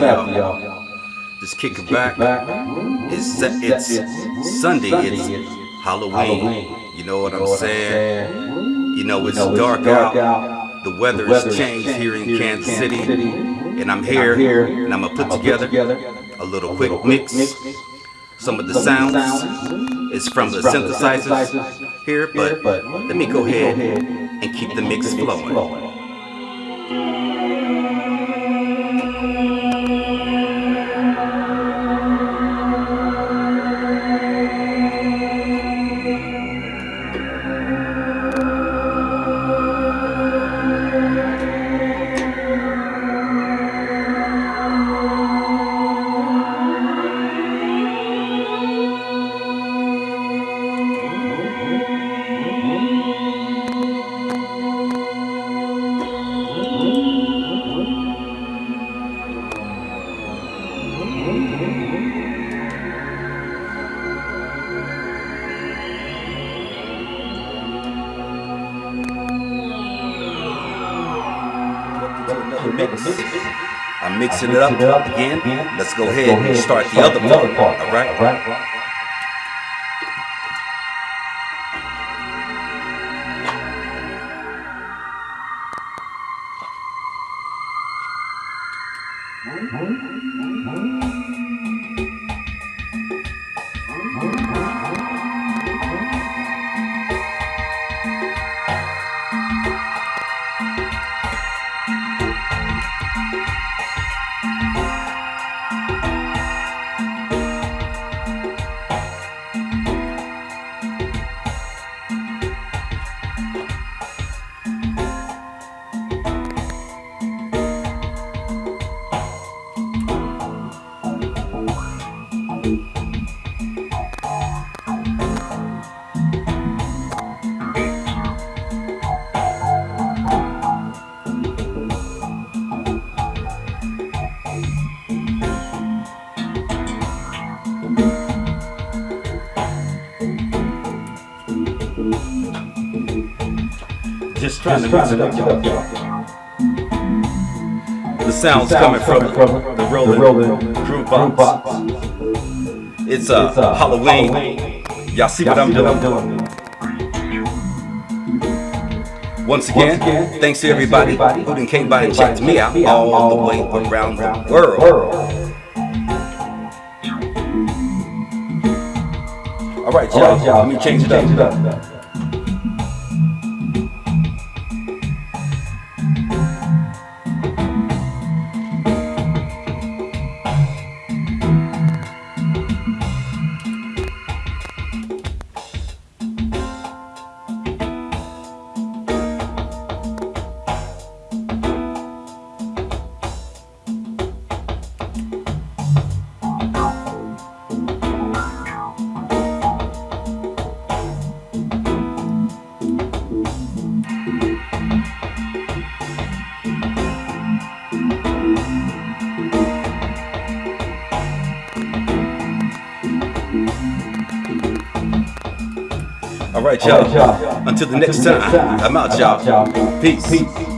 happening, y'all? Just kick it back. It's it's Sunday. It's Halloween. You know what I'm saying? You know it's dark out. The weather has changed here in Kansas City, and I'm here, and I'm gonna put together a little quick mix. Some of the sounds is from the synthesizers here, but let me go ahead and keep the mix flowing. Mix. I'm mixing it up again. Let's go ahead and start the other part. All right? Just trying Just to mix it up, y'all. The sound's coming from, from the Roland Groove Box. It's a uh, Halloween. Y'all see what I'm doing? Once again, thanks to everybody who done came by and checked me out all the way around the world. All right, y'all. Let me change it up. All right, y'all. Until the next time, I'm out, y'all. Peace.